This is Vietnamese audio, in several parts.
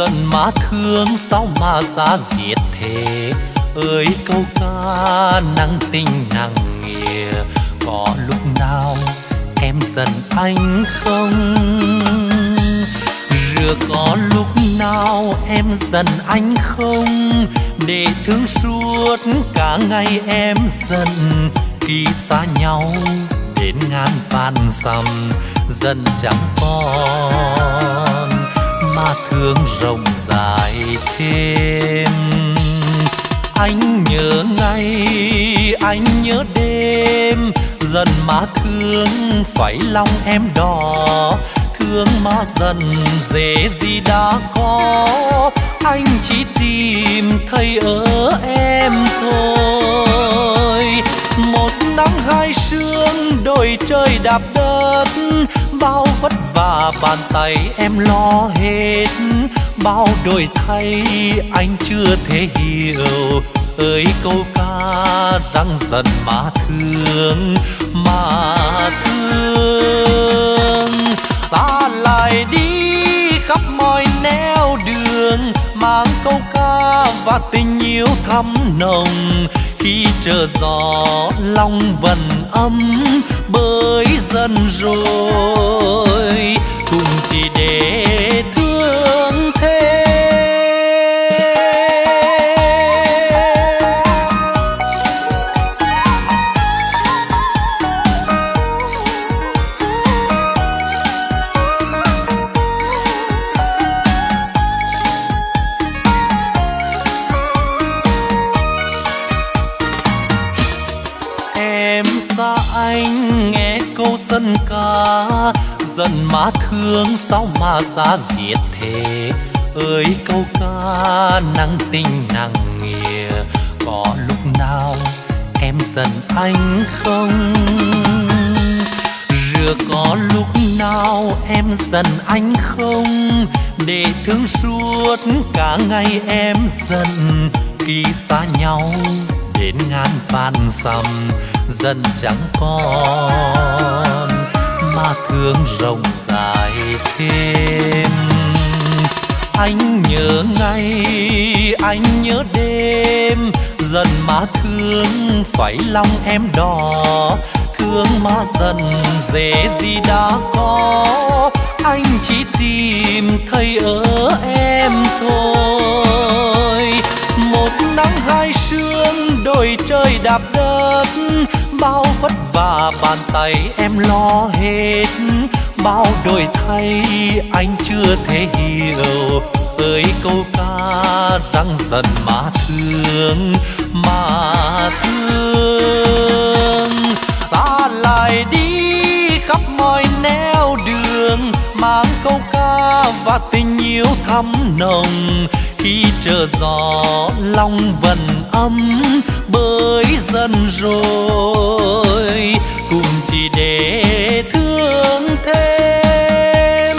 dân dần má thương, sao mà giá diệt thế? Ơi, câu ca nắng tình nặng nghĩa có lúc nào em giận anh không? Rửa có lúc nào em giận anh không? Để thương suốt cả ngày em giận, khi xa nhau đến ngàn vạn dặm dần chẳng còn mà thương rộng dài thêm. Anh nhớ ngày anh nhớ đêm, dần má thương xoáy lòng em đỏ. Thương mà dần dễ gì đã có, anh chỉ tìm thấy ở em thôi. Một nắng hai sương, đôi trời đạp đất bao vất vả, bàn tay em lo hết. Bao đổi thay, anh chưa thể hiểu. Ơi, câu ca răng dần mà thương mà thương. Ta lại đi khắp mọi nẻo đường mang câu ca và tình yêu thắm nồng. Khi chờ gió, lòng vần âm bơi dần rồi. Cùng chỉ để thương thêm. Dân ca. Dần má thương sao mà giá diệt thế? Ơi, câu ca nắng tình nặng nghĩa có lúc nào em giận anh không? Rửa có lúc nào em giận anh không? Để thương suốt cả ngày em giận khi xa nhau đến ngàn vạn sầm dần chẳng còn mà thương rộng dài thêm. Anh nhớ ngày, anh nhớ đêm, dần má thương xoáy lòng em đỏ. Thương mà dần dễ gì đã có, anh chỉ tìm thấy ở em thôi nắng hai sương, đôi trời đạp đất. Bao vất vả bàn tay em lo hết. Bao đổi thay anh chưa thể hiểu. Ơi câu ca răng dần mà thương mà thương. Ta lại đi khắp mọi nẻo đường, mang câu ca và tình yêu thắm nồng khi chờ gió, lòng vần âm bơi dần rồi. Cùng chỉ để thương thêm,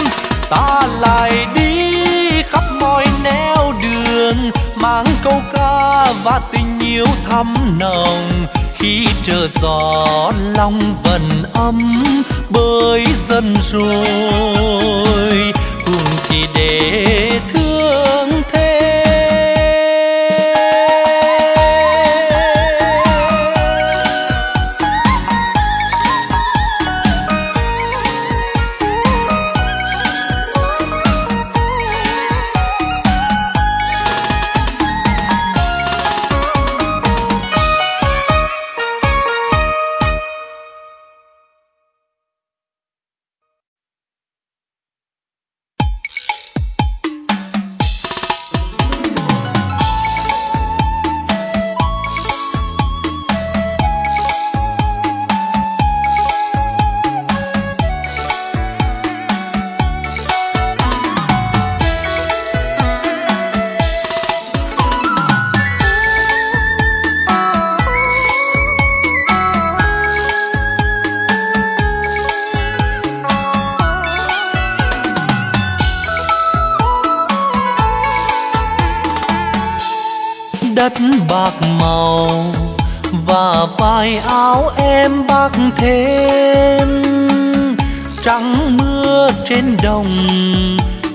ta lại đi khắp mọi nẻo đường, mang câu ca và tình yêu thắm nồng. Khi chờ gió, lòng vần âm bơi dần rồi. Cùng chỉ để em bác thêm. Trắng mưa trên đồng,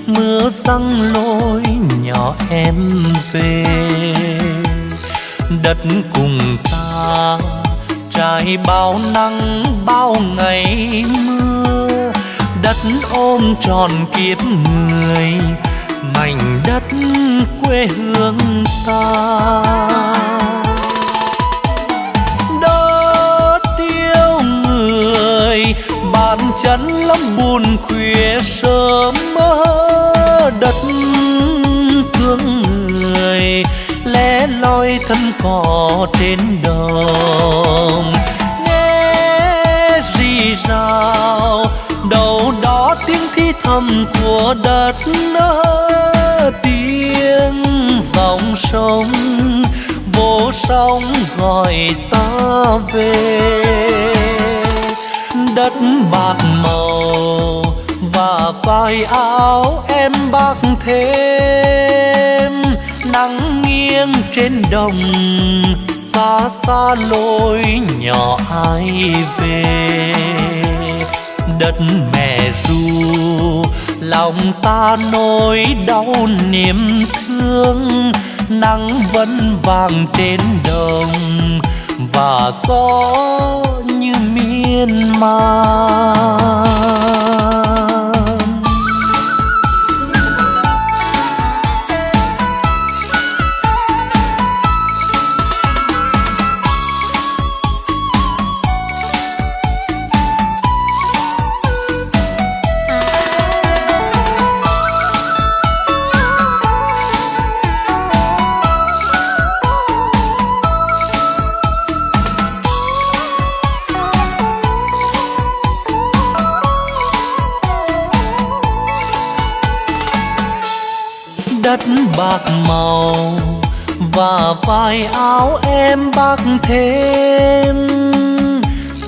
mưa răng lối nhỏ em về. Đất cùng ta, trải bao nắng, bao ngày mưa. Đất ôm tròn kiếp người, mảnh đất quê hương ta. Bàn chân lắm buồn khuya sớm mơ đất thương người. Lẽ loi thân cỏ trên đồng. Nghe rì rào, đầu đó tiếng thi thầm của đất nơ tiếng dòng sông, vô sóng gọi ta về đất bạc màu, và vai áo em bạc thêm. Nắng nghiêng trên đồng, xa xa lối nhỏ ai về. Đất mẹ ru, lòng ta nỗi đau niềm thương. Nắng vẫn vàng trên đồng, và gió như miên man. Bạc màu và vai áo em bạc thêm.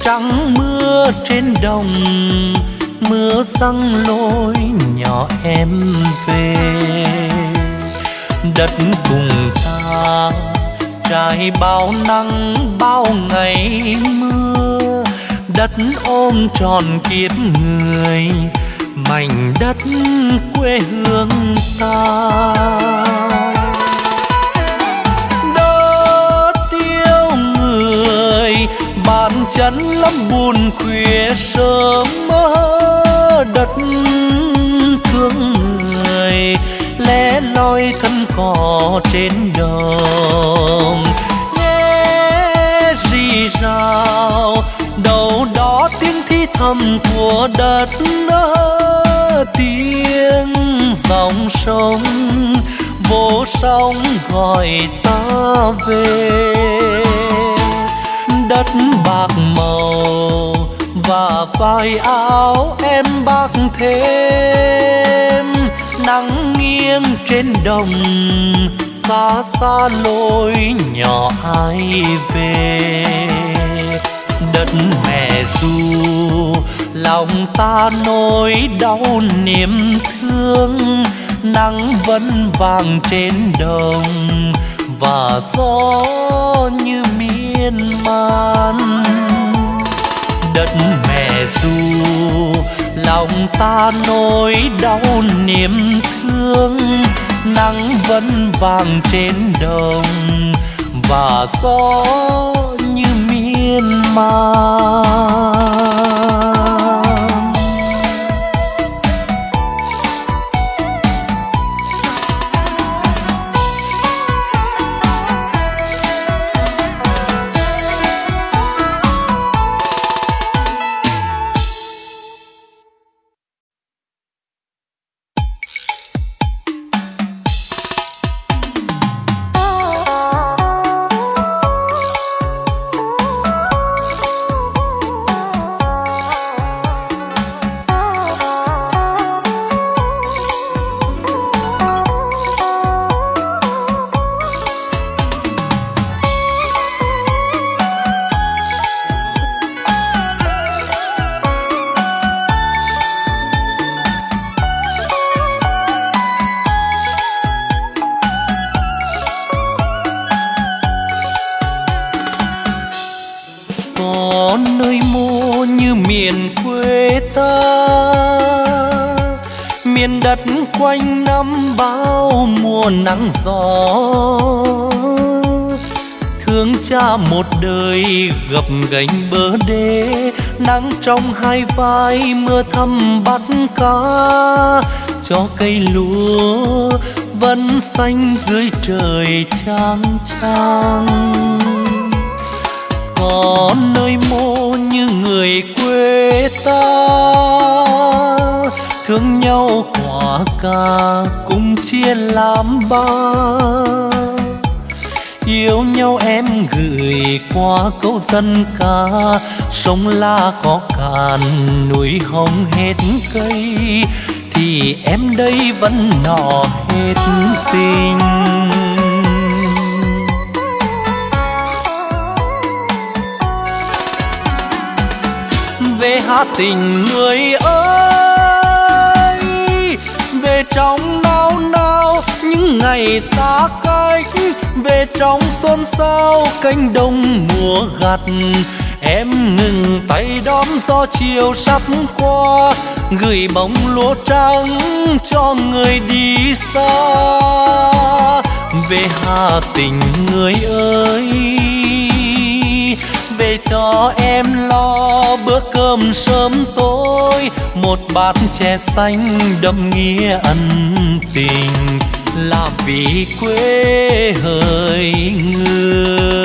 Trắng mưa trên đồng, mưa răng lối nhỏ em về. Đất cùng ta trải bao nắng, bao ngày mưa. Đất ôm tròn kiếp người mảnh đất quê hương ta. Đất yêu người, bàn chân lắm buồn khuya sớm mơ đất thương người. Lẻ loi thân cỏ trên đồng nghe rì rào. Đâu đó tiếng thi thầm của đất nơ tiếng dòng sông, vô sóng gọi ta về. Đất bạc màu và vai áo em bạc thêm. Nắng nghiêng trên đồng, xa xa lối nhỏ ai về. Đất mẹ ru lòng ta nỗi đau niềm thương, nắng vẫn vàng trên đồng. Và gió như miên man. Đất mẹ ru, lòng ta nỗi đau niềm thương, nắng vẫn vàng trên đồng. Và gió như miên man. Trong hai vai mưa thăm bắt cá. Cho cây lúa vẫn xanh dưới trời trang trang có nơi mô như người quê ta. Thương nhau quả cà cùng chia làm ba. Yêu nhau em gửi qua câu dân ca sông la có cạn núi hồng hết cây, thì em đây vẫn nọ hết tình. Về hát tình người ơi, về trong nao nao những ngày xa cách, về trong xôn xao cánh đồng mùa gặt em ngừng tay đón gió chiều sắp qua, gửi bóng lúa trắng cho người đi xa. Về hà tình người ơi, về cho em lo bữa cơm sớm tối. Một bát chè xanh đậm nghĩa ân tình, là vì quê hơi người.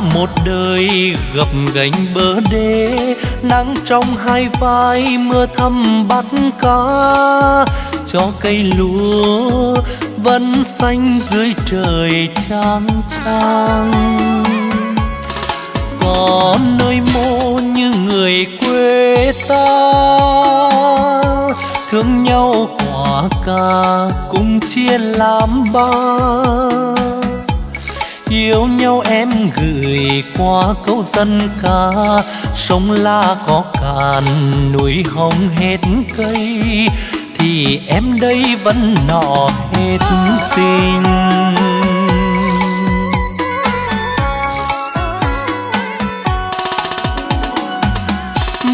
Một đời gập gánh bờ đê. Nắng trong hai vai, mưa thăm bắt cá. Cho cây lúa vẫn xanh dưới trời trang trang có nơi mô như người quê ta. Thương nhau quả cà, cùng chia làm ba yêu nhau em gửi qua câu dân ca. Sông la có cạn, núi hồng hết cây. Thì em đây vẫn nọ hết tình.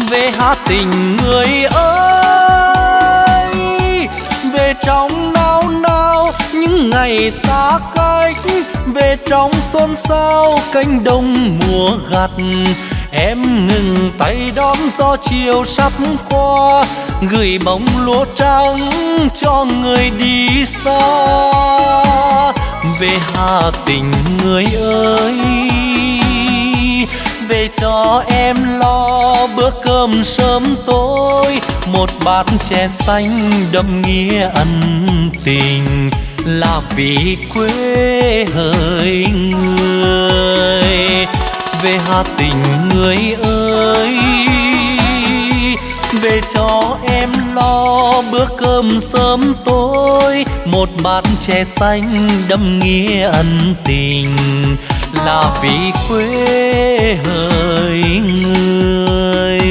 Về hát tình người ơi, về trong ngày xa cách, về trong xôn xao cánh đồng mùa gặt. Em ngừng tay đón gió chiều sắp qua, gửi bóng lúa trắng cho người đi xa. Về hà tình người ơi, về cho em lo bữa cơm sớm tối. Một bát chè xanh đậm nghĩa ân tình là vì quê hỡi người. Về hà tình người ơi, về cho em lo bữa cơm sớm tối. Một bát chè xanh đâm nghĩa ân tình, là vì quê hỡi người người.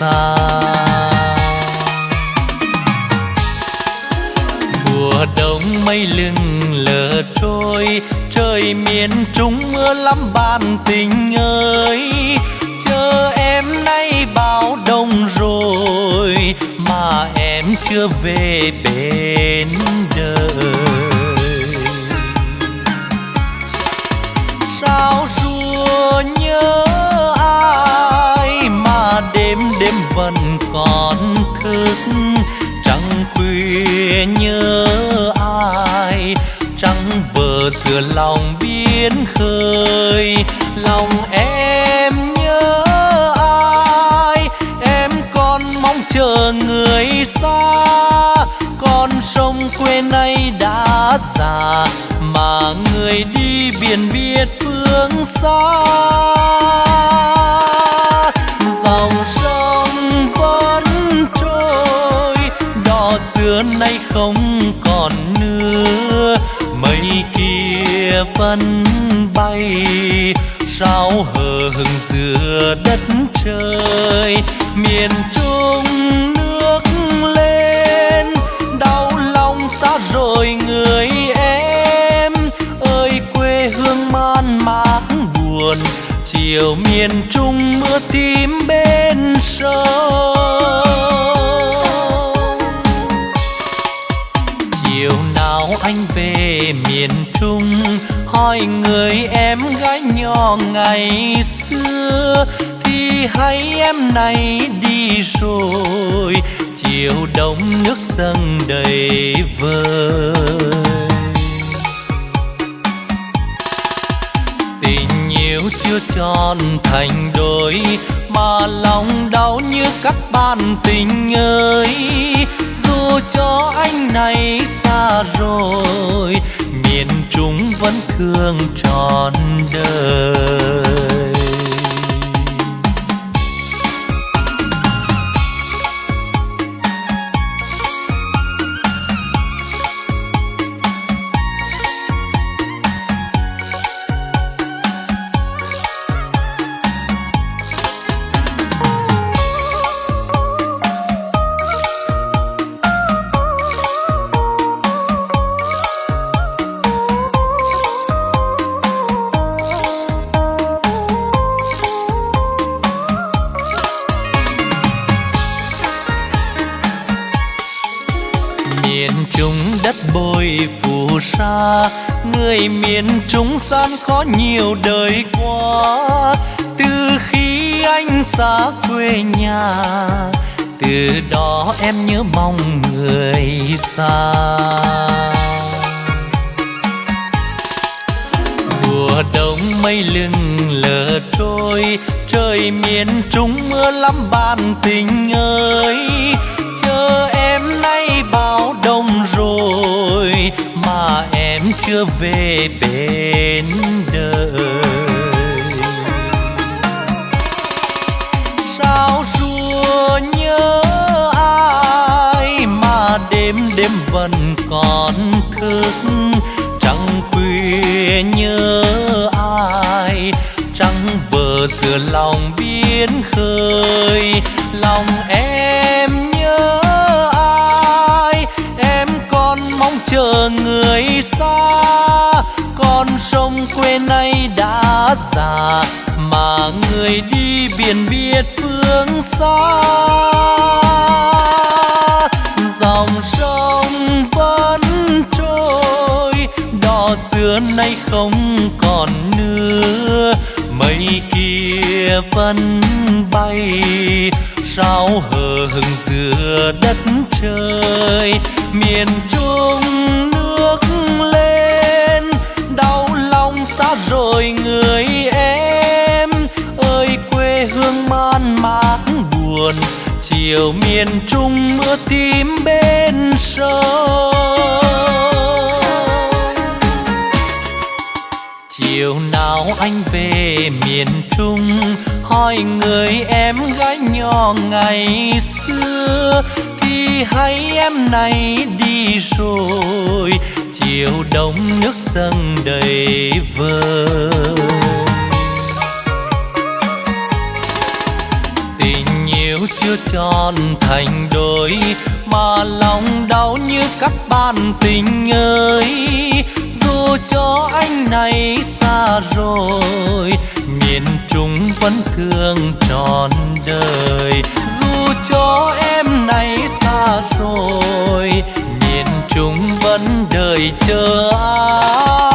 Xa. Mùa đông mây lưng lờ trôi, trời miền trung mưa lắm bạn tình ơi. Chờ em nay bao đông rồi, mà em chưa về bên đời. Thức trăng khuya nhớ ai trăng vờ sửa lòng biến khơi. Lòng em nhớ ai? Em còn mong chờ người xa. Con sông quê nay đã già, mà người đi biển biết phương xa. Dòng sông vẫn đò xưa nay không còn nữa. Mây kia vẫn bay sao hờ hừng giữa đất trời. Miền trung nước lên, đau lòng xa rồi người em. Ơi, quê hương man mác buồn, chiều miền trung mưa tím bên sông. Anh về miền trung, hỏi người em gái nhỏ ngày xưa. Thì hay em này đi rồi, chiều đông nước dâng đầy vơi. Tình yêu chưa tròn thành đôi, mà lòng đau như các bạn tình ơi cho anh này xa rồi miền trung vẫn thương trọn đời. Người miền trung gian khó nhiều đời qua. Từ khi anh xa quê nhà, từ đó em nhớ mong người xa. Mùa đông mây lưng lờ trôi, trời miền trung mưa lắm bạn tình ơi. Chờ em nay bao đông rồi chưa về bên đời. Sao rùa nhớ ai mà đêm đêm vẫn còn thức? Trăng khuya nhớ ai trăng vờ giữa lòng biến khơi. Lòng em người xa, con sông quê nay đã già, mà người đi biển biết phương xa. Dòng sông vẫn trôi, đò xưa nay không còn nữa mây kia vẫn bay sao hờ hững giữa đất trời? Miền trung nước lên, đau lòng xa rồi người em. Ơi, quê hương man mác buồn, chiều miền trung mưa tím bên sông chiều nào anh về miền trung, hỏi người em gái nhỏ ngày xưa, thì hay em này đi rồi, chiều đông nước dâng đầy vơ tình yêu chưa tròn thành đôi, mà lòng đau như các bạn tình ơi dù cho anh này xa rồi. Miền trung vẫn thương trọn đời. Dù cho em này xa rồi, miền trung vẫn đợi chờ ai?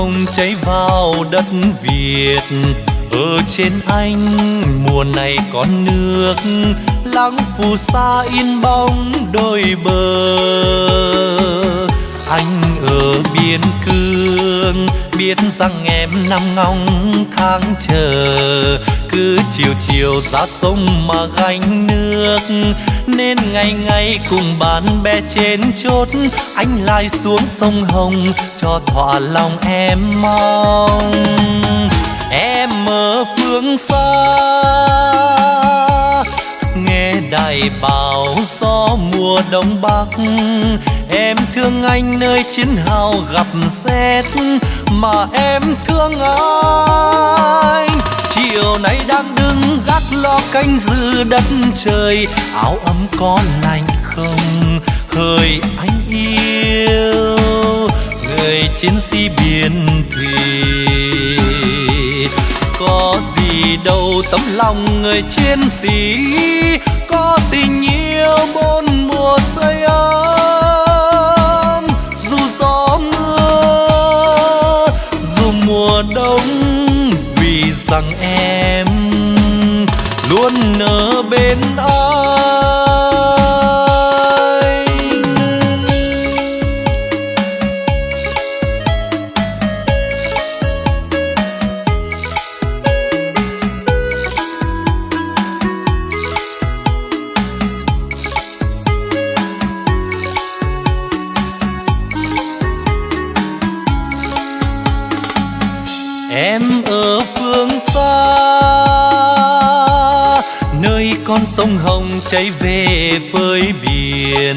Hồng cháy vào đất việt. Ở trên anh, mùa này có nước lắng phù sa in bóng đôi bờ. Anh ở biên cương biết rằng em nằm ngóng tháng chờ. Cứ chiều chiều ra sông mà gánh nước, nên ngày ngày cùng bạn bè trên chốt, anh lại xuống sông hồng cho thỏa lòng em mong. Em ở phương xa đại bào gió mùa đông bắc. Em thương anh nơi chiến hào gặp xét, mà em thương anh chiều nay đang đứng gác lo canh giữ đất trời, áo ấm có lạnh không? Hỡi anh yêu, người chiến sĩ biển thùy. Có gì đâu tấm lòng người chiến sĩ có tình yêu bốn mùa say ấm. Dù gió mưa, dù mùa đông, vì rằng em luôn ở bên anh sông hồng chảy về với biển.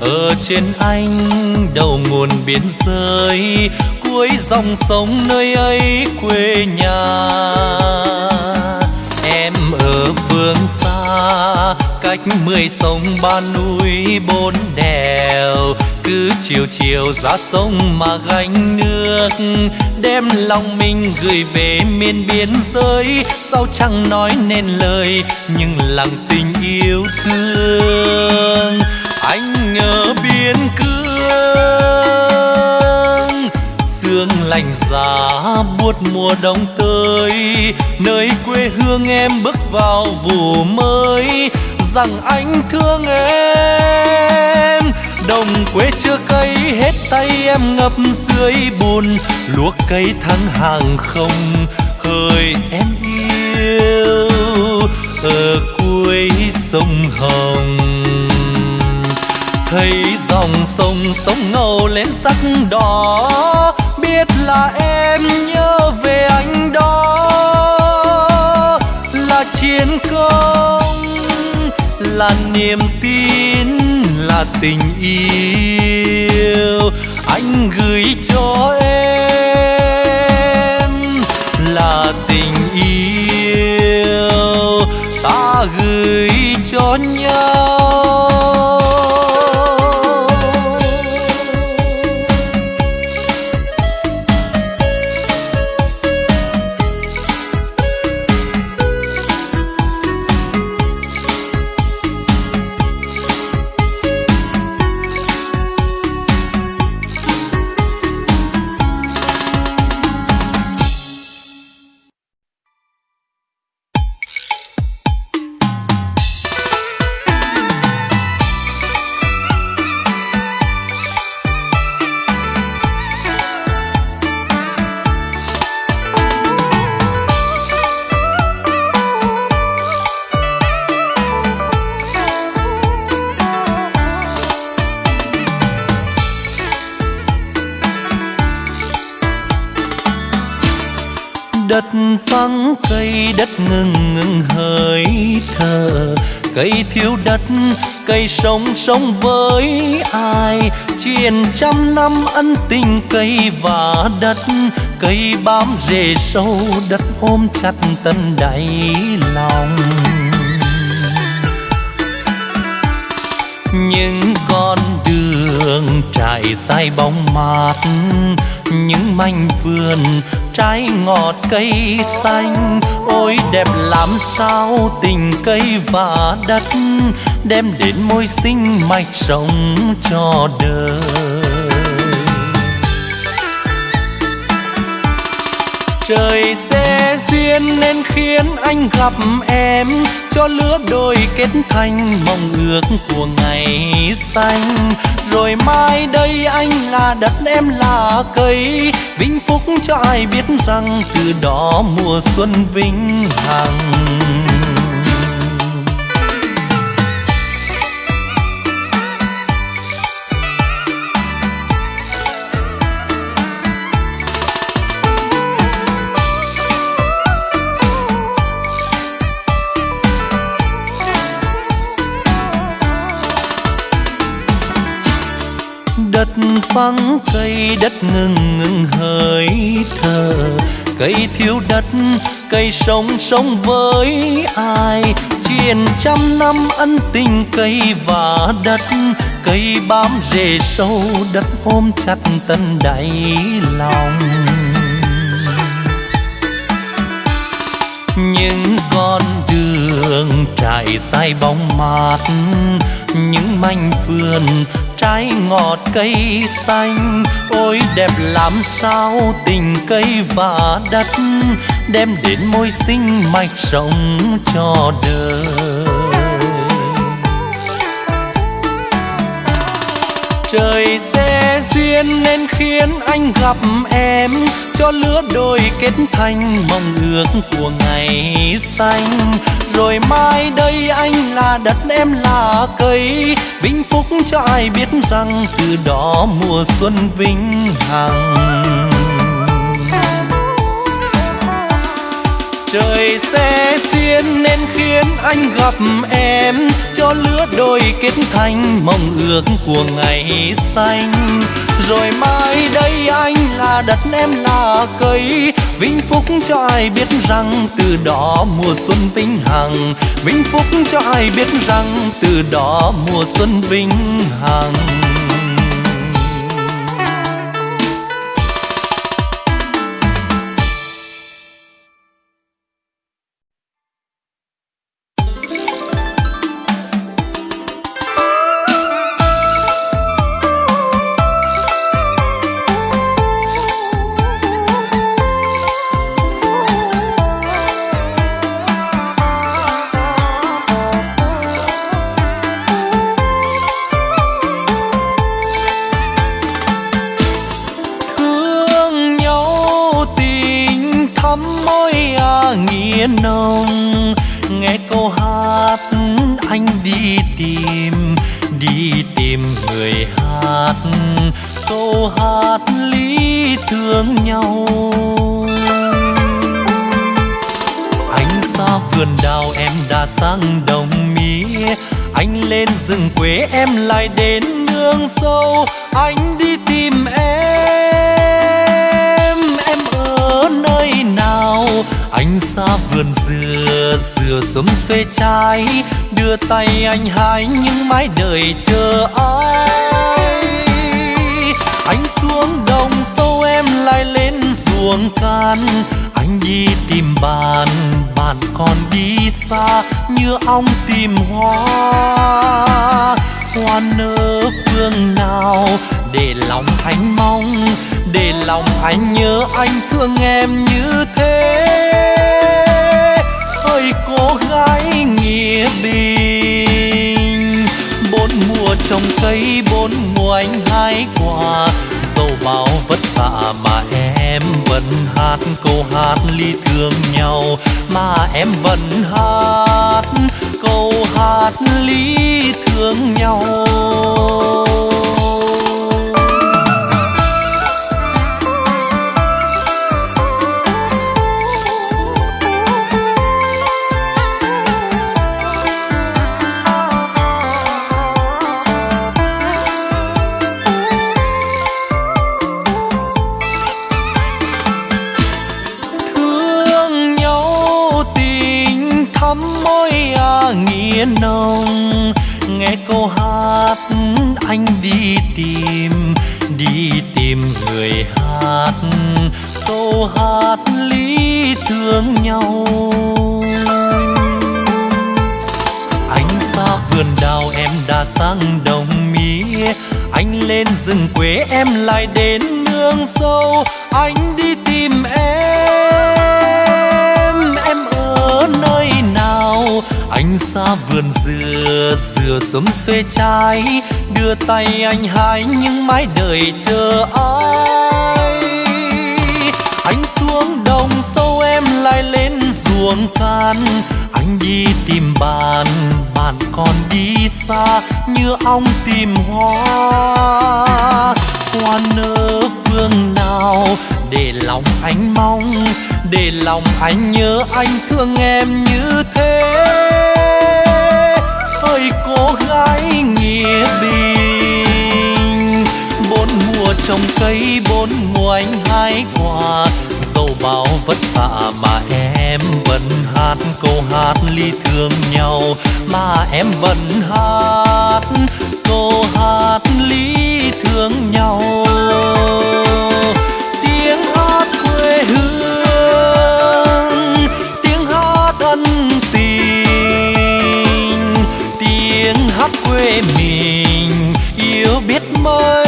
Ở trên anh đầu nguồn biên giới cuối dòng sông nơi ấy quê nhà. Em ở phương xa, cách mười sông ba núi bốn đèo cứ chiều chiều ra sông mà gánh nước. Đem lòng mình gửi về miền biên giới. Sao chẳng nói nên lời, nhưng lòng tình yêu thương. Anh ở biên cương, sương lạnh giá buốt mùa đông tới. Nơi quê hương em bước vào vụ mới, rằng anh thương em đồng quê chưa cây hết tay em ngập dưới bùn. Luộc cây tháng hàng không hơi em yêu, ở cuối sông hồng. Thấy dòng sông sông ngầu lên sắc đỏ, biết là em nhớ về anh đó. Là chiến công, là niềm tin tình yêu. Anh gửi cho em là tình yêu. Ta gửi cho nhau. Thiếu đất, cây sống sống với ai? Truyền trăm năm ân tình cây và đất, cây bám rễ sâu đất ôm chặt tận đáy lòng. Những con đường trải dài bóng mát, những mảnh vườn trái ngọt cây xanh. Ôi, đẹp làm sao tình cây và đất đem đến môi sinh mạch sống cho đời. Trời sẽ duyên nên khiến anh gặp em, cho lứa đôi kết thành mong ước của ngày xanh. Rồi mai đây anh là đất em là cây vinh phúc cho ai biết rằng từ đó mùa xuân vinh hằng. Vắng cây đất ngừng ngừng hơi thở. Cây thiếu đất, cây sống sống với ai? Truyền trăm năm ân tình cây và đất, cây bám rễ sâu đất ôm chặt tận đáy lòng. Những con đường trải dài bóng mát, những mảnh vườn trái ngọt cây xanh. Ôi, đẹp làm sao tình cây và đất đem đến môi sinh mạch sống cho đời. Trời sẽ duyên nên khiến anh gặp em, cho lứa đôi kết thành mong ước của ngày xanh rồi mai đây anh là đất em là cây. Vinh phúc cho ai biết rằng từ đó mùa xuân vinh hằng. Trời sẽ duyên nên khiến anh gặp em, cho lứa đôi kết thành mong ước của ngày xanh. Rồi mai đây anh là đất em là cây vinh phúc cho ai biết rằng từ đó mùa xuân vinh hằng. Vinh phúc cho ai biết rằng từ đó mùa xuân vinh hằng. Mái chờ ai? Anh xuống đồng sâu em lại lên ruộng can. Anh đi tìm bạn bạn còn đi xa như ong tìm hoa. Hoa nở phương nào để lòng anh mong, để lòng anh nhớ anh thương em như thế. Ơi cô gái nghĩa bình trồng cây bốn mùa anh hái quả. Dẫu bao vất vả mà em vẫn hát câu hát ly thương nhau, mà em vẫn hát câu hát ly thương nhau. Quê em lại đến nương sâu, anh đi tìm em. Em ở nơi nào? Anh xa vườn dừa dừa sớm xuê trái đưa tay anh hái nhưng mãi đợi chờ ai. Anh xuống đồng sâu em lại lên ruộng can đi tìm bạn bạn còn đi xa như ong tìm hoa. Hoa nở phương nào để lòng anh mong, để lòng anh nhớ anh thương em như thế. Ơi cô gái nghĩa bình, bốn mùa trồng cây, bốn mùa anh hái quà dẫu bao vất vả mà em vẫn hát câu hát ly thương nhau, mà em vẫn hát câu hát ly thương nhau. Tiếng hát quê hương, tiếng hát ân tình, tiếng hát quê mình, yêu biết mấy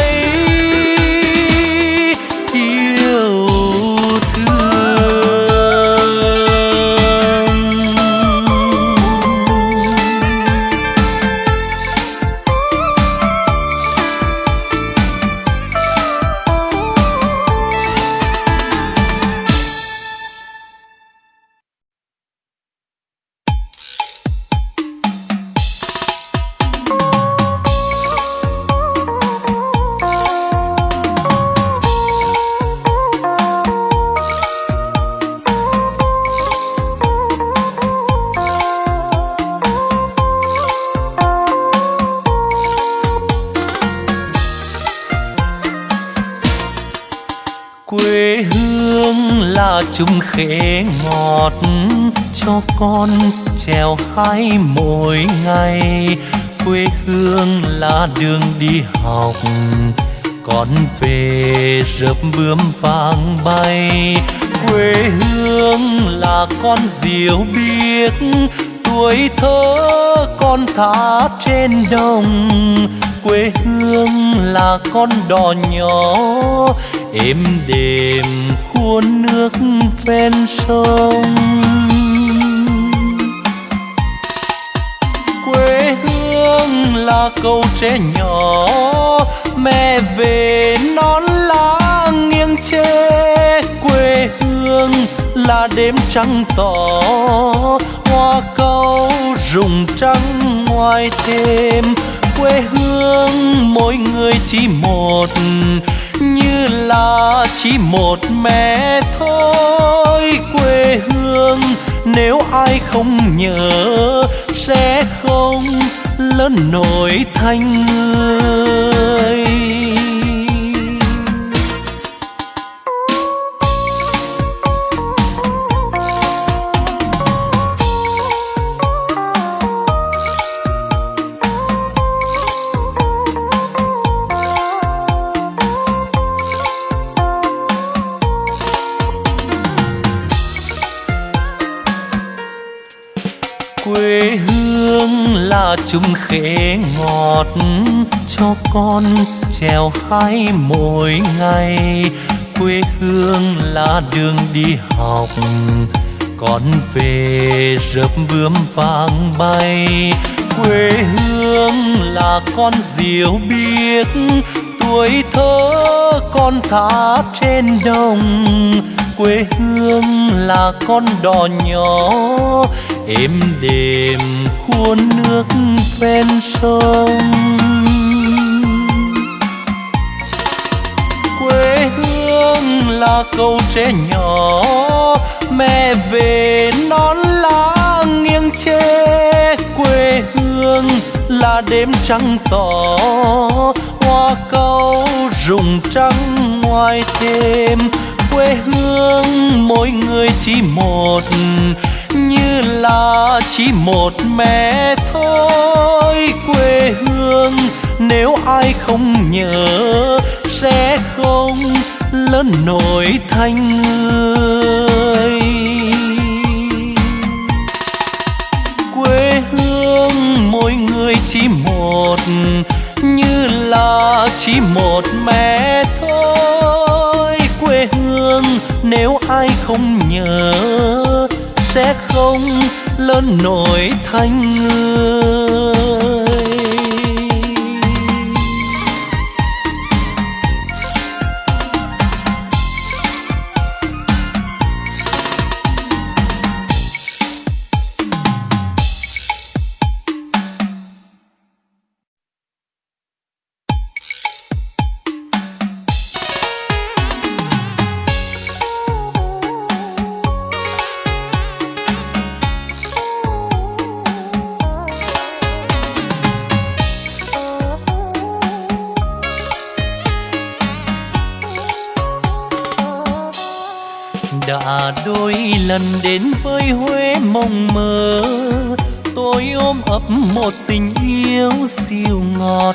khế ngọt cho con trèo hái mỗi ngày. Quê hương là đường đi học, con về rớp bướm vàng bay. Quê hương là con diều biếc, tuổi thơ con thả trên đồng. Quê hương là con đò nhỏ, êm đềm cuốn nước ven sông. Quê hương là câu trẻ nhỏ, mẹ về non lá nghiêng che quê hương là đêm trăng tỏ, hoa câu rụng trắng ngoài thêm quê hương mỗi người chỉ một như là chỉ một mẹ thôi. Quê hương nếu ai không nhớ sẽ không lớn nổi thành người. Là chung khế ngọt cho con trèo hái mỗi ngày. Quê hương là đường đi học, con về rớp bướm vàng bay. Quê hương là con diều biếc, tuổi thơ con thả trên đồng. Quê hương là con đò nhỏ, êm đềm khuôn nước ven sông quê hương là câu trẻ nhỏ mẹ về non lá nghiêng che, quê hương là đêm trăng tỏ hoa câu rụng trắng ngoài thêm. quê hương mỗi người chỉ một là chỉ một mẹ thôi, quê hương nếu ai không nhớ sẽ không lớn nổi thành người. Quê hương mỗi người chỉ một, như là chỉ một mẹ thôi. Quê hương nếu ai không nhớ sẽ không lớn nổi thành người lần đến với Huế mộng mơ. Tôi ôm ấp một tình yêu siêu ngọt,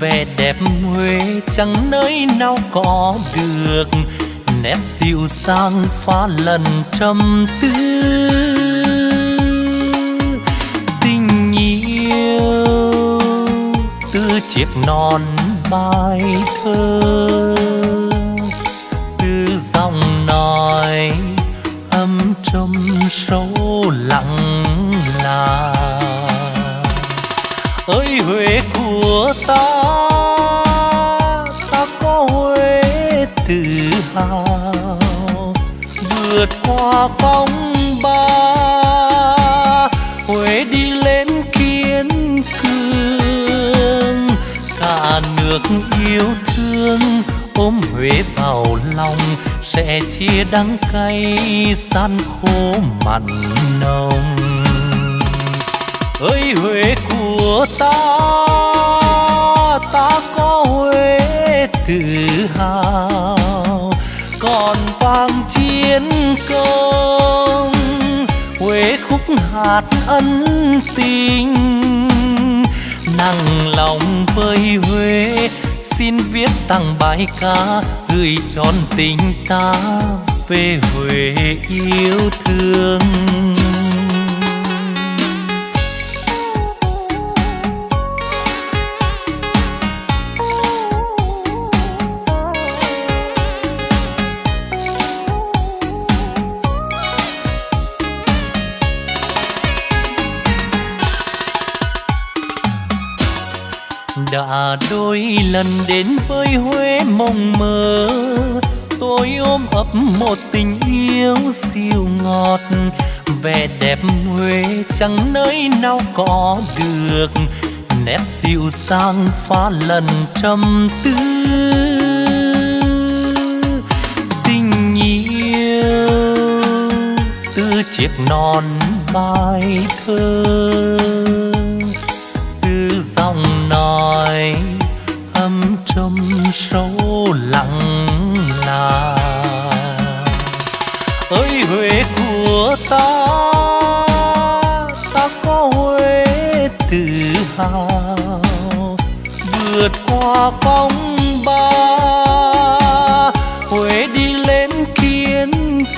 vẻ đẹp Huế chẳng nơi nào có được. Nét dịu dàng pha lần trầm tư. Tình yêu từ chiếc non bài thơ. Thương, ôm huế vào lòng, sẽ chia đắng cay san khô mặn nồng. Ơi huế của ta ta có huế tự hào. Còn vang chiến công, huế khúc hạt ân tình. Nặng lòng với huế xin viết tặng bài ca gửi tròn tình ta về huế yêu thương. Đã đôi lần đến với Huế mộng mơ. Tôi ôm ấp một tình yêu siêu ngọt. Vẻ đẹp Huế chẳng nơi nào có được. Nét dịu dàng pha lần trầm tư. Tình yêu từ chiếc non bài thơ. Sâu lặng là. Ơi huế của ta ta có huế tự hào. Vượt qua phong ba huế đi lên kiên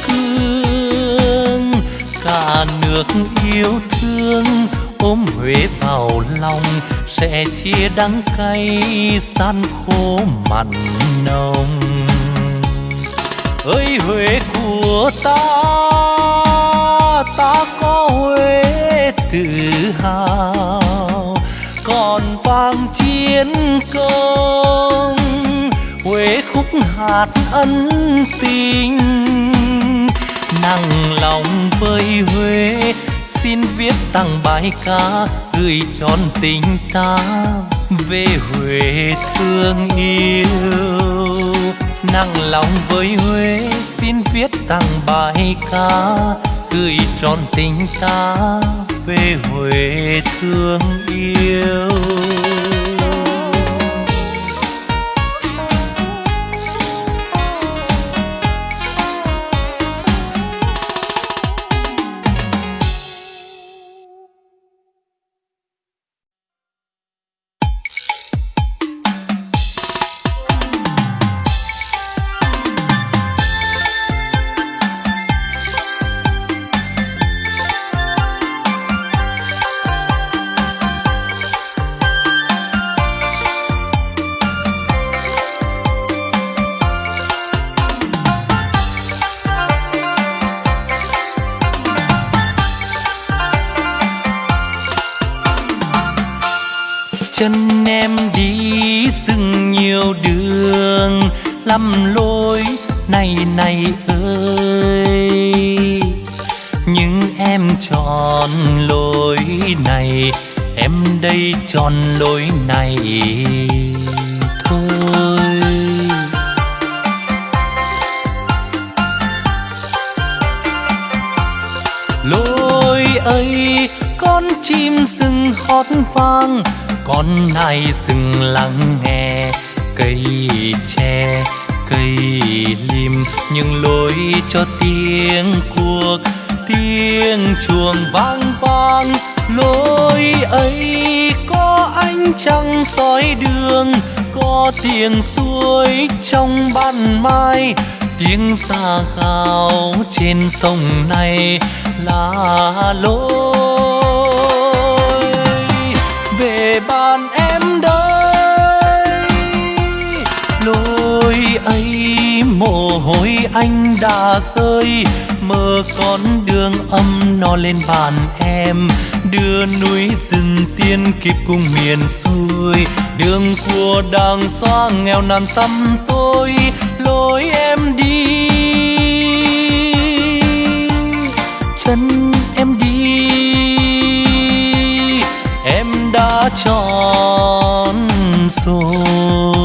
cường cả nước yêu thương ôm huế vào lòng sẽ chia đắng cay san khô mặn nồng. Ơi huế của ta ta có huế tự hào. Còn vang chiến công, huế khúc hạt ân tình. Nặng lòng với huế, xin viết tặng bài ca gửi tròn tình ta về huế thương yêu. Nặng lòng với huế xin viết tặng bài ca, gửi tròn tình ta về huế thương yêu. Ánh trăng soi đường, có tiếng suối trong ban mai. Tiếng xa khao trên sông này là lối. Về bàn em đây, lối ấy mồ hôi anh đã rơi. Mơ con đường âm nó lên bàn em đưa núi rừng tiên kịp cùng miền xuôi. Đường của đàng xóa nghèo nàn tâm tôi, lối em đi. Chân em đi, em đã chọn rồi.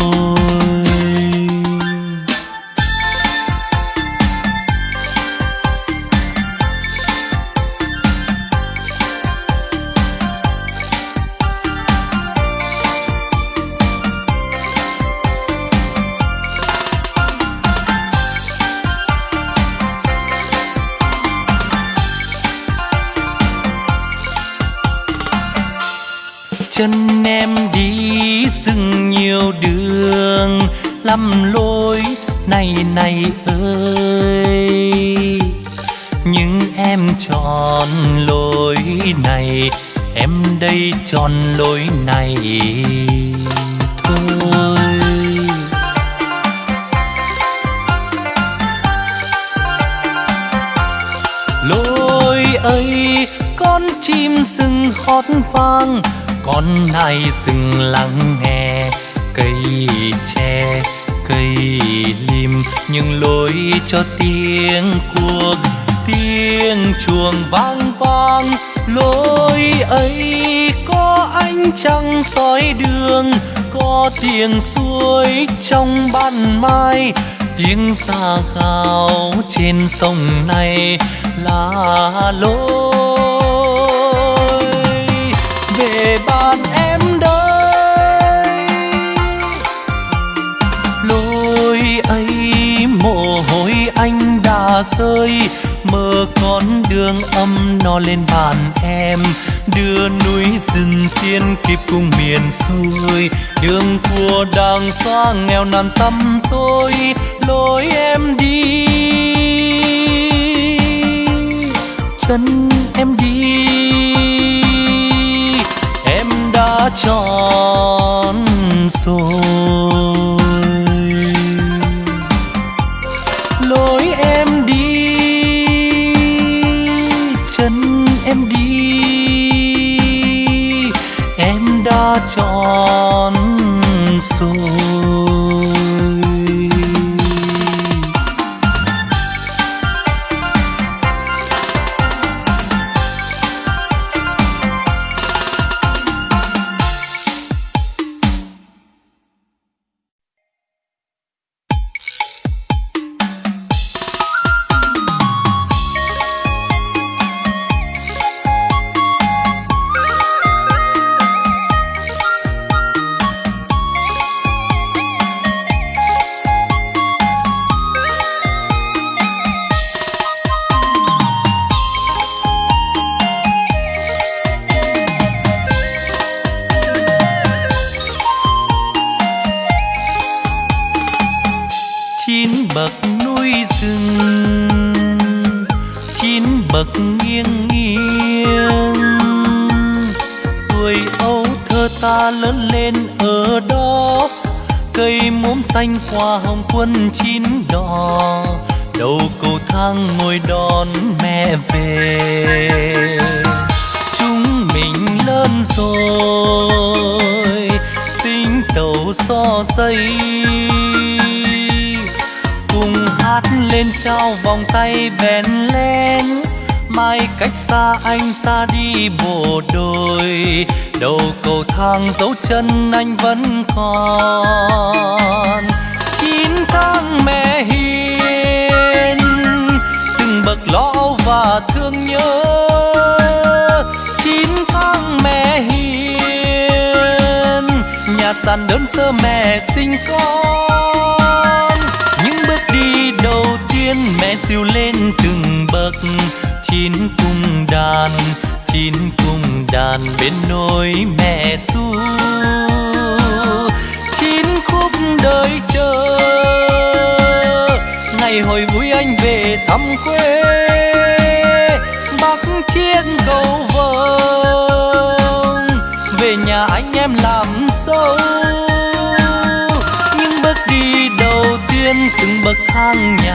Trên sông này là lối về bàn em đây. Lối ấy mồ hôi anh đã rơi mơ con đường âm nó lên bàn em. Đưa núi rừng tiên kịp cùng miền xuôi, đường của đang xoa nghèo nàn tâm tôi em đi. Em đã chọn rồi.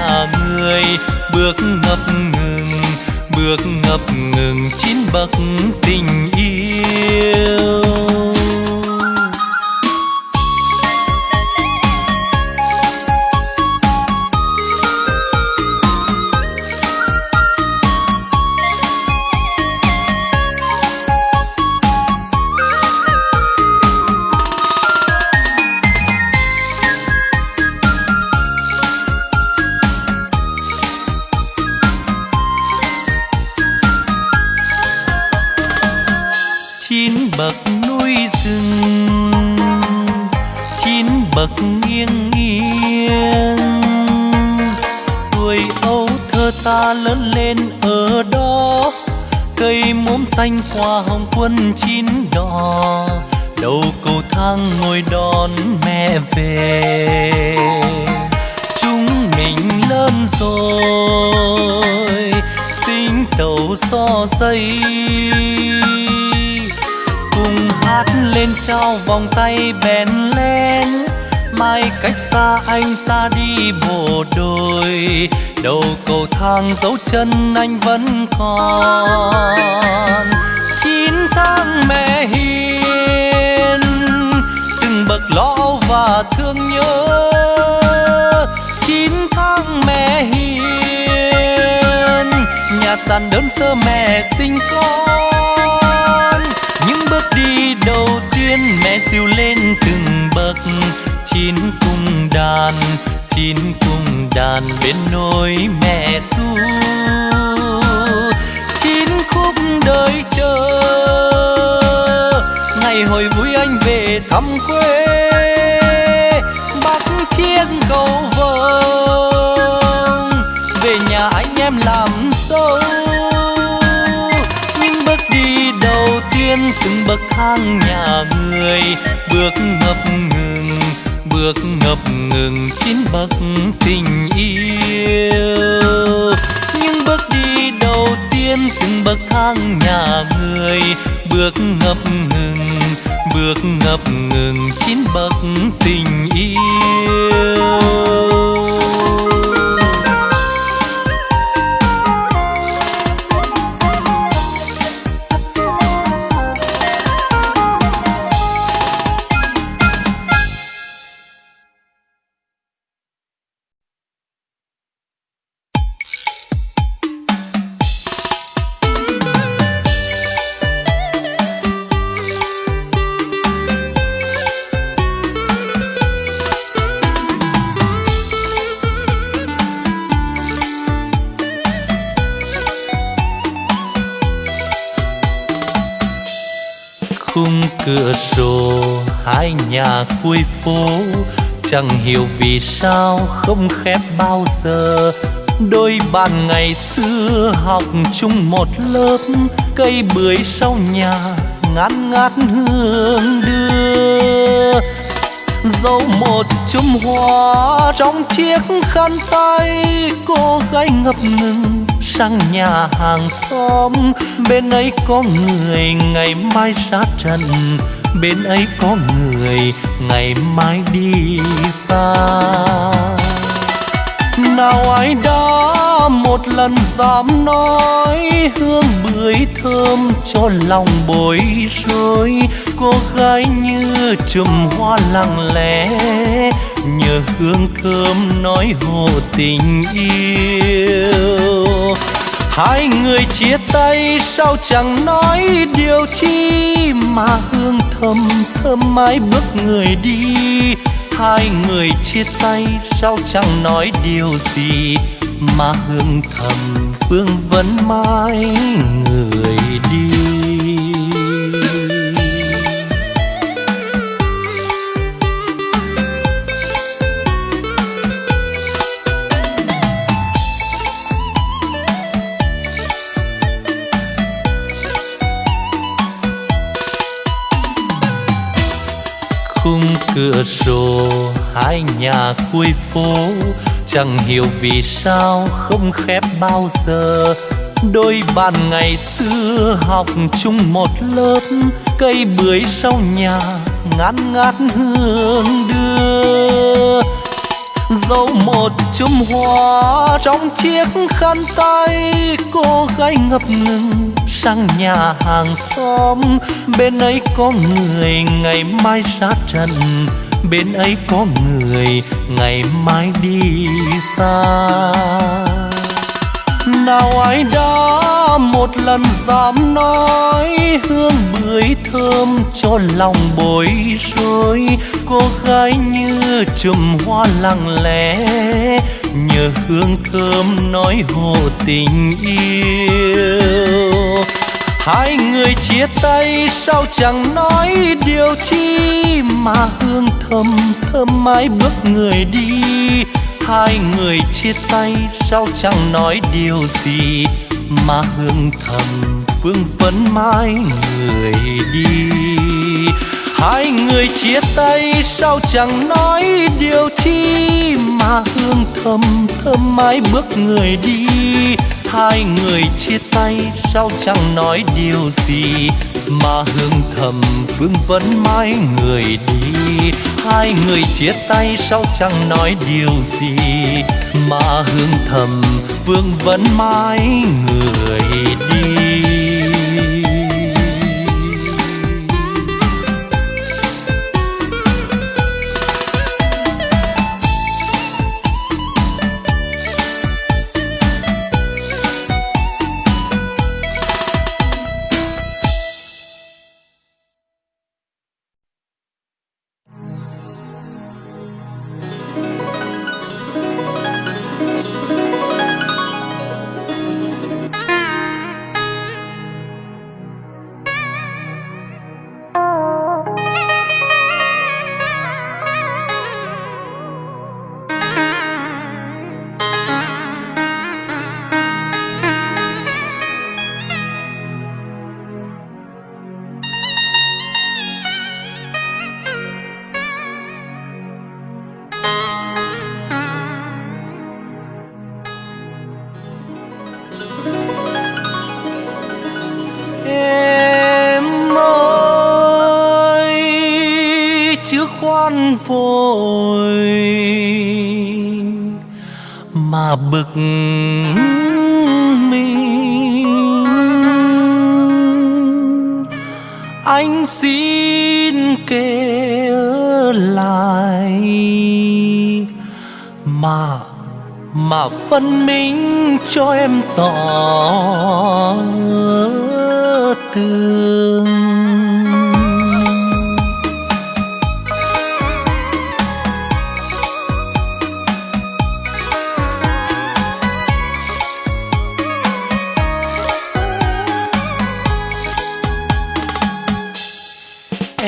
Nhà người. Bước ngập ngừng bước ngập ngừng chín bậc tình yêu. Xanh hoa hồng quân chín đỏ đầu cầu thang ngồi đón mẹ về. Chúng mình lớn rồi, tính tàu so dây cùng hát lên trao vòng tay bèn lên. Mai cách xa anh xa đi bộ đôi đầu cầu thang dấu chân anh vẫn còn. Chín tháng mẹ hiền, từng bậc lo và thương nhớ. Chín tháng mẹ hiền nhà sàn đơn sơ mẹ sinh con. Những bước đi đầu tiên mẹ siêu lên từng bậc, chín cung đàn chín cung đàn bên nôi mẹ ru chín khúc đời chờ ngày hồi vui anh về thăm quê. Bắc chiếc cầu vồng về nhà anh em làm sâu, những bước đi đầu tiên từng bậc thang nhà người bước ngập ngừng bước ngập ngừng chín bậc tình yêu. Những bước đi đầu tiên từng bậc thang nhà người. Bước ngập ngừng, bước ngập ngừng chín bậc tình yêu. Nhà cuối phố, chẳng hiểu vì sao không khép bao giờ. Đôi bạn ngày xưa học chung một lớp, cây bưởi sau nhà ngát ngát hương đưa. Dấu một chùm hoa trong chiếc khăn tay, cô gái ngập ngừng sang nhà hàng xóm. Bên ấy có người ngày mai ra trần, bên ấy có người ngày mai đi xa. Nào ai đã một lần dám nói hương bưởi thơm cho lòng bối rối cô gái như chùm hoa lặng lẽ, nhờ hương thơm nói hộ tình yêu. Hai người chia tay sao chẳng nói điều chi mà hương thơm thơm mãi bước người đi. Hai người chia tay sao chẳng nói điều gì mà hương thầm phương vẫn mãi người đi. Cửa sổ, hai nhà cuối phố. Chẳng hiểu vì sao không khép bao giờ. Đôi bạn ngày xưa học chung một lớp, cây bưởi sau nhà ngát ngát hương đưa. Dấu một chùm hoa trong chiếc khăn tay, cô gái ngập ngừng sang nhà hàng xóm. Bên ấy có người, ngày mai ra trần. Bên ấy có người, ngày mai đi xa. Nào ai đã một lần dám nói, hương bưởi thơm cho lòng bối rối. Cô gái như chùm hoa lặng lẽ nhờ hương thơm nói hộ tình yêu. Hai người chia tay sao chẳng nói điều chi mà hương thơm thơm mãi bước người đi. Hai người chia tay sao chẳng nói điều gì mà hương thầm phương vấn mãi người đi hai người chia tay, sao chẳng nói điều chi mà hương thầm thơm mãi bước người đi. Hai người chia tay, sao chẳng nói điều gì mà hương thầm vương vẫn mãi người đi. Hai người chia tay, sao chẳng nói điều gì mà hương thầm vương vẫn mãi người đi.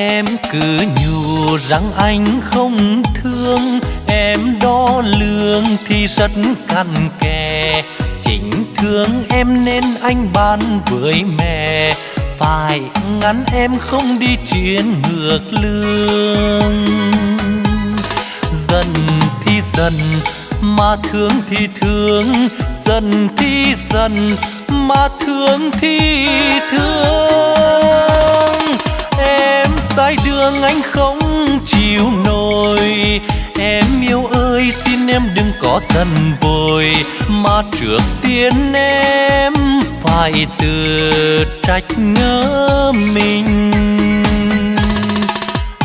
Em cứ nhủ rằng anh không thương. Em đo lường thì rất cằn kè. Chính thương em nên anh ban với mẹ. Phải ngăn em không đi chuyến ngược lương. Dần thì dần mà thương thì thương. Dần thì dần mà thương thì thương sai đường anh không chịu nổi. Em yêu ơi, xin em đừng có giận vội. Mà trước tiên em phải tự trách ngỡ mình.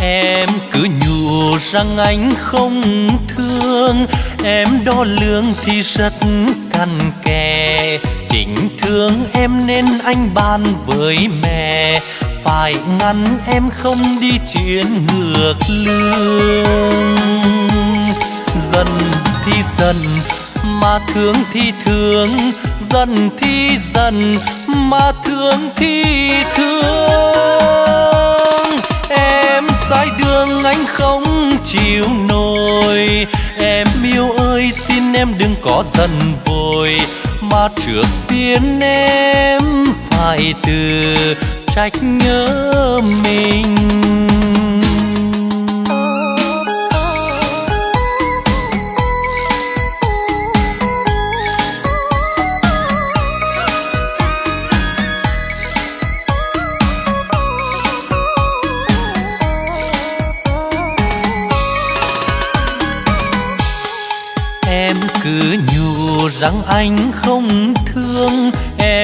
Em cứ nhủ rằng anh không thương. Em đo lường thì rất cằn kè. Chính thương em nên anh bàn với mẹ phải ngăn em không đi chuyện ngược lương. Dần thì dần mà thương thì thương. Dần thì dần mà thương thì thương. Em sai đường, anh không chịu nổi. Em yêu ơi, xin em đừng có dần vội. Mà trước tiên em phải từ trách nhớ mình. Em cứ nhủ rằng anh không thương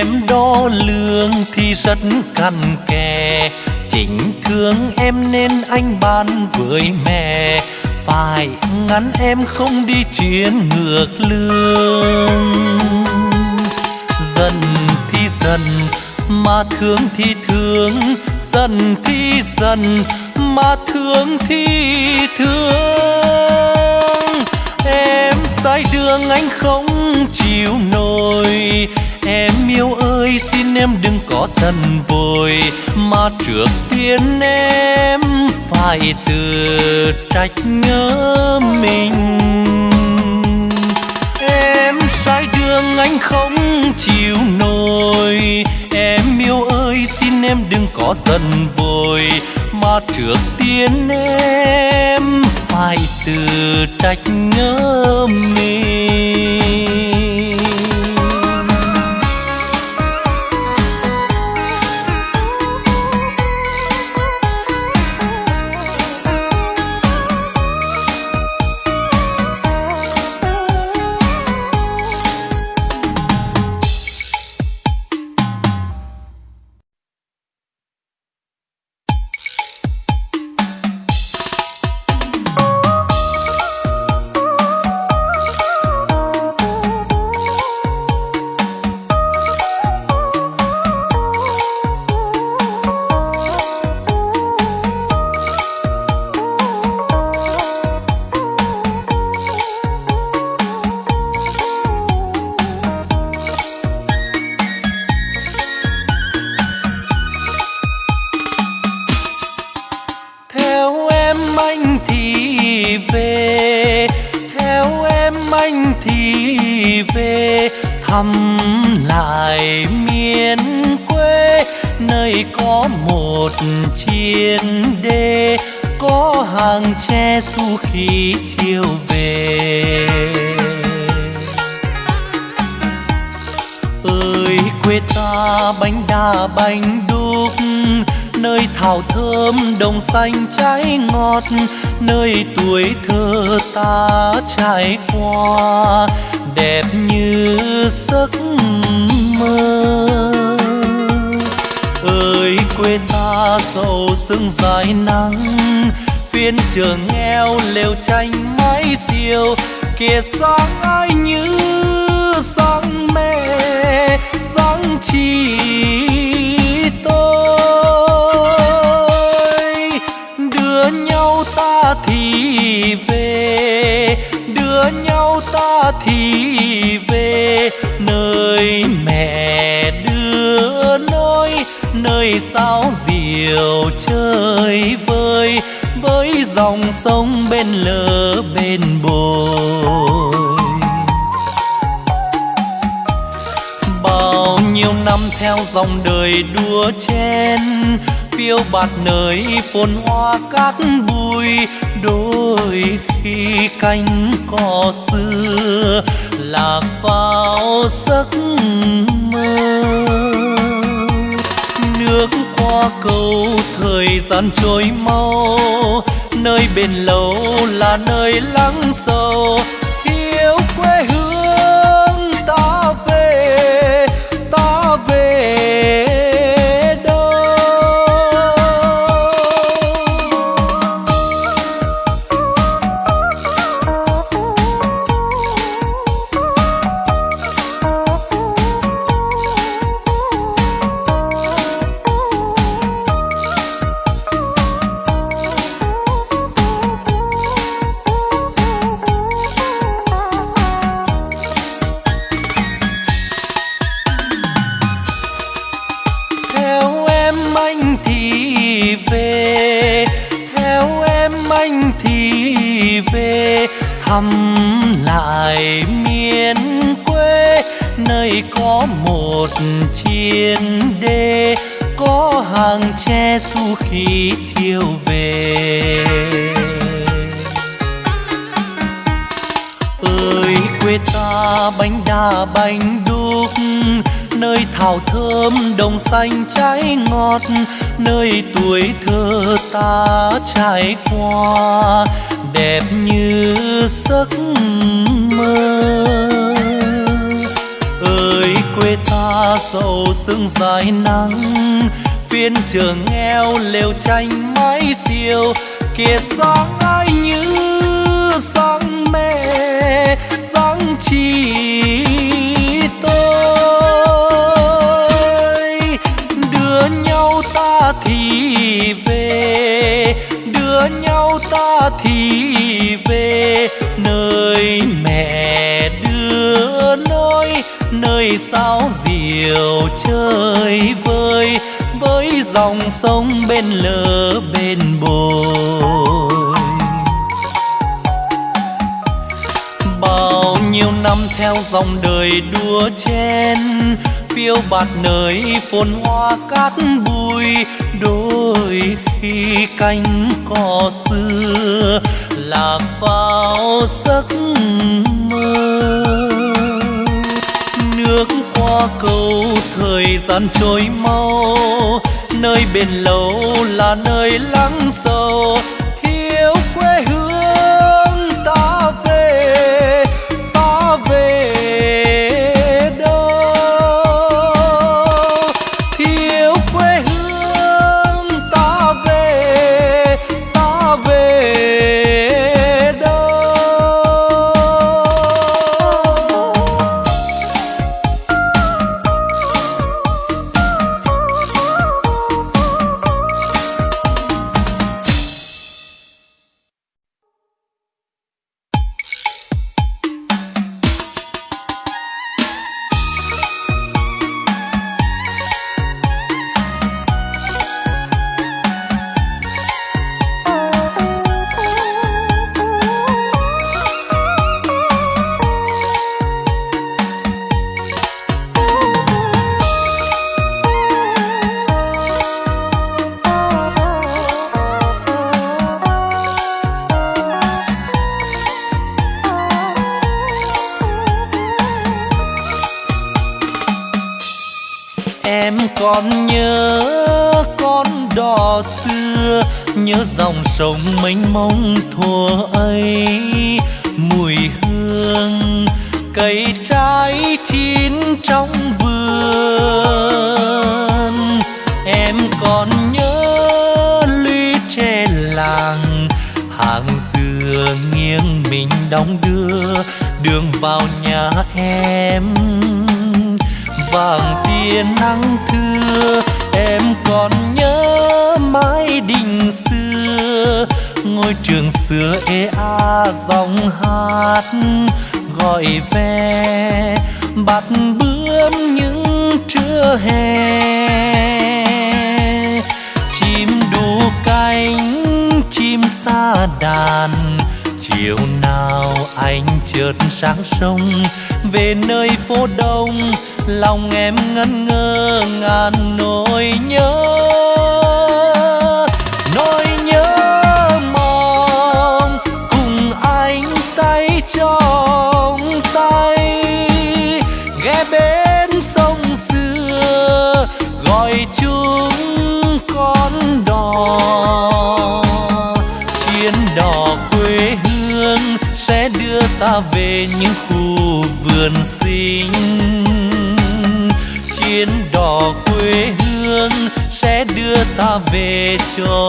em đo lường thì rất cằn kè. Chỉnh thương em nên anh bàn với mẹ. Phải ngắn em không đi chuyến ngược lương. Dần thì dần, mà thương thì thương. Dần thì dần, mà thương thì thương. Em sai đường anh không chịu nổi em yêu ơi, xin em đừng có giận vội, mà trước tiên em phải tự trách nhớ mình. Em sai đường, anh không chịu nổi. Em yêu ơi, xin em đừng có giận vội, mà trước tiên em phải tự trách nhớ mình. Hoa cát bụi đôi khi cánh cỏ xưa lạc vào giấc mơ. Nước qua cầu thời gian trôi mau, nơi bên lâu là nơi lắng sâu thiếu quê hương mai nắng phiên trường nghèo lều tranh mái diều kia sáng ai như sáng mẹ sáng chi tôi. Đưa nhau ta thì về, đưa nhau ta thì về. Nơi mẹ đưa nôi nơi sao chiều chơi vơi với dòng sông bên lỡ bên bồi. Bao nhiêu năm theo dòng đời đua chen, phiêu bạt nơi phồn hoa cát bụi, đôi khi cánh cỏ xưa lạc vào giấc mơ. Nước hoa câu thời gian trôi mau nơi bên lâu là nơi lắng sâu. Khu sinh chiến đỏ quê hương sẽ đưa ta về chỗ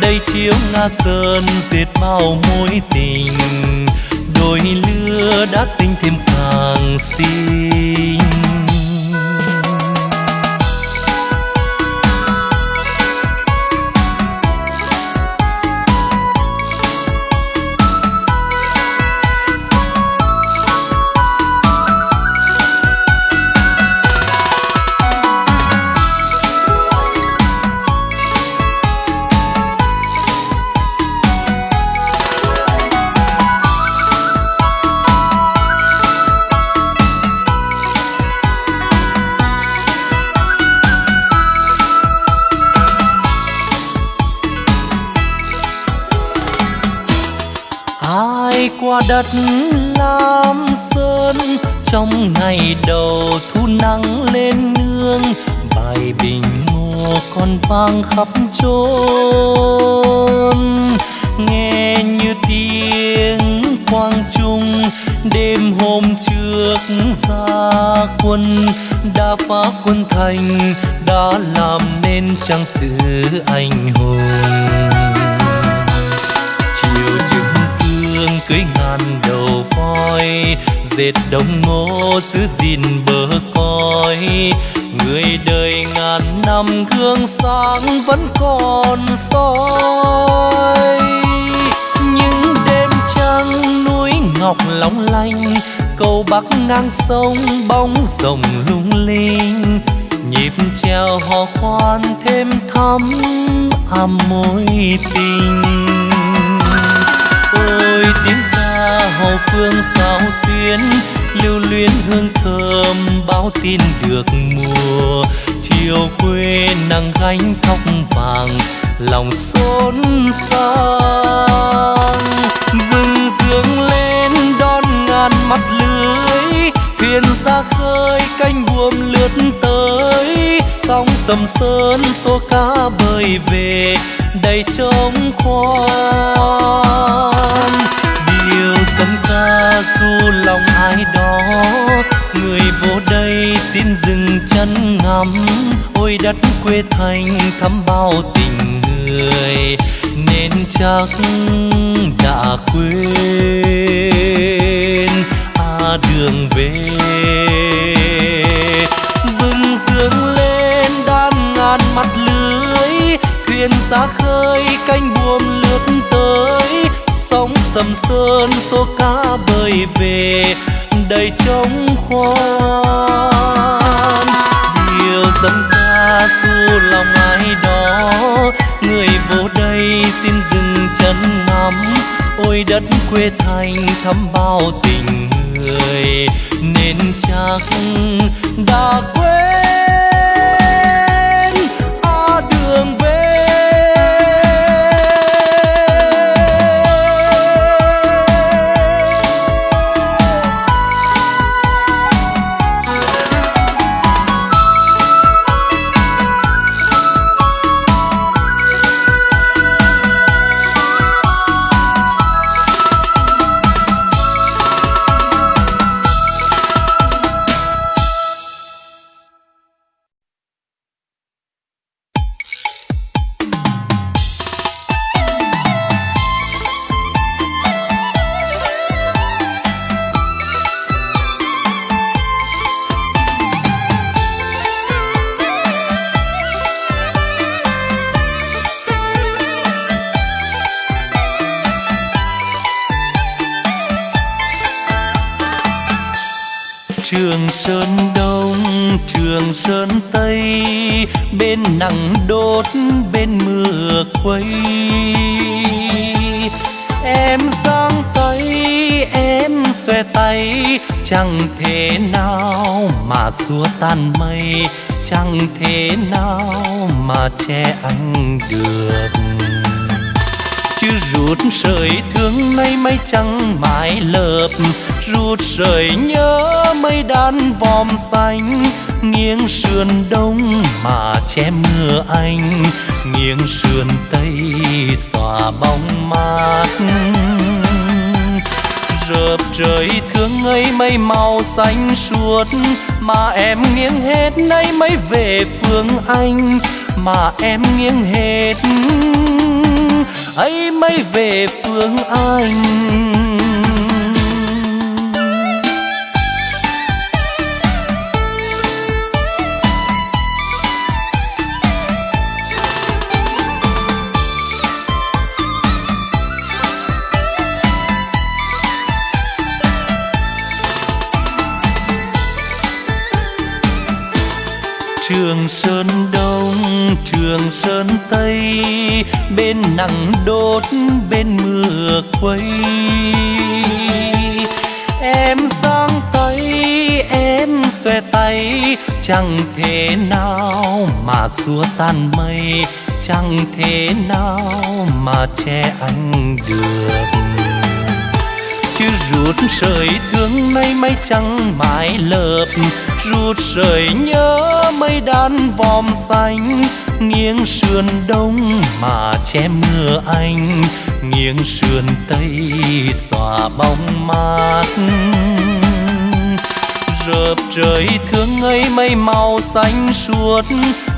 đây chiếu nga sơn diệt bao mối tình, đôi lứa đã sinh thêm càng xinh đất lam sơn, trong ngày đầu thu nắng lên nương, bài bình ngô còn vang khắp chốn. Nghe như tiếng quang trung, đêm hôm trước ra quân đã phá quân thành đã làm nên trang sử anh hùng phương cưới ngàn đầu voi, dệt đồng ngô giữ gìn bờ cõi. Người đời ngàn năm gương sáng vẫn còn soi. Những đêm trăng núi ngọc long lanh, cầu bắc ngang sông bóng rồng lung linh. Nhịp treo hò khoan thêm thắm ấm mối tình ôi tiếng ca hậu phương sao xuyến, lưu luyến hương thơm báo tin được mùa. Chiều quê nắng gánh thóc vàng, lòng xốn sang. Vừng dương lên, đón ngàn mắt lưới, thuyền ra khơi canh buồm lướt tới. Sóng sầm sơn, số cá bơi về đầy trống khoan điều dân ca du lòng ai đó. Người vô đây xin dừng chân ngắm. Ôi đất quê thành thắm bao tình người. Nên chắc đã quên. À đường về. Vừng dương lên đan ngàn mắt lứa thuyền xa khơi canh buồm lướt tới. Sóng sầm sơn, số cá bơi về. Đầy trống khoan. Điều dân ca xu lòng ai đó. Người vô đây xin dừng chân ngắm. Ôi đất quê thành thắm bao tình người. Nên chắc đã quên. Che anh được. Chứ rút sợi thương nay mây trắng mãi lợp, rút sợi nhớ mây đan vòm xanh. Nghiêng sườn đông mà che mưa anh, nghiêng sườn tây xòa bóng mát. Rợp trời thương ấy mây màu xanh suốt, mà em nghiêng hết nay mới về phương anh mà em nghiêng hết. Ấy mới về phương anh. Trường sơn đông trường sơn tây, bên nắng đốt, bên mưa quay em sang tay, em xòe tay, chẳng thể nào mà xua tan mây, chẳng thể nào mà che anh được. Chứ rút sợi thương nay mây trắng mãi lợp ruột rời nhớ mây đan vòm xanh, nghiêng sườn đông mà che mưa anh, nghiêng sườn tây xòa bóng mát. Rợp trời thương ấy mây màu xanh suốt,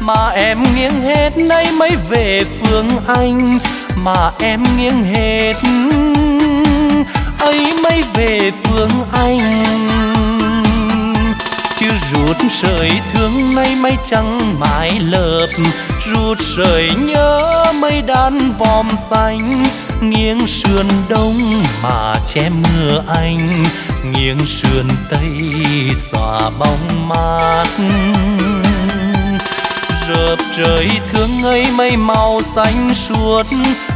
mà em nghiêng hết nay mới về phương anh, mà em nghiêng hết ấy mới về phương anh rút sợi thương nay mây trắng mãi lợp. Rút sợi nhớ mây đan vòm xanh. Nghiêng sườn đông mà che mưa anh. Nghiêng sườn tây xòa bóng mát. Rợp trời thương ấy mây màu xanh suốt.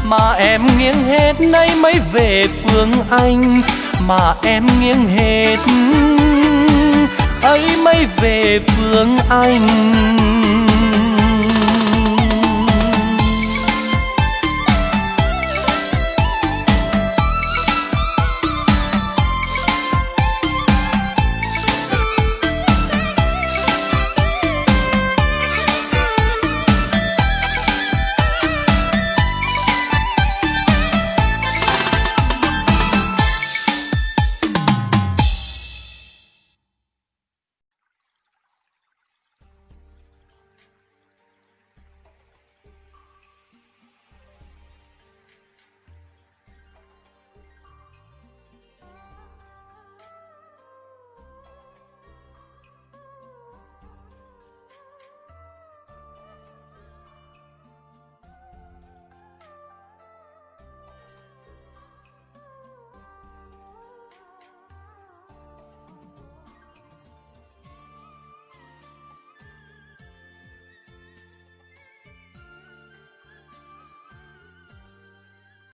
Mà em nghiêng hết nay mới về phương anh. Mà em nghiêng hết ấy mới về phương anh.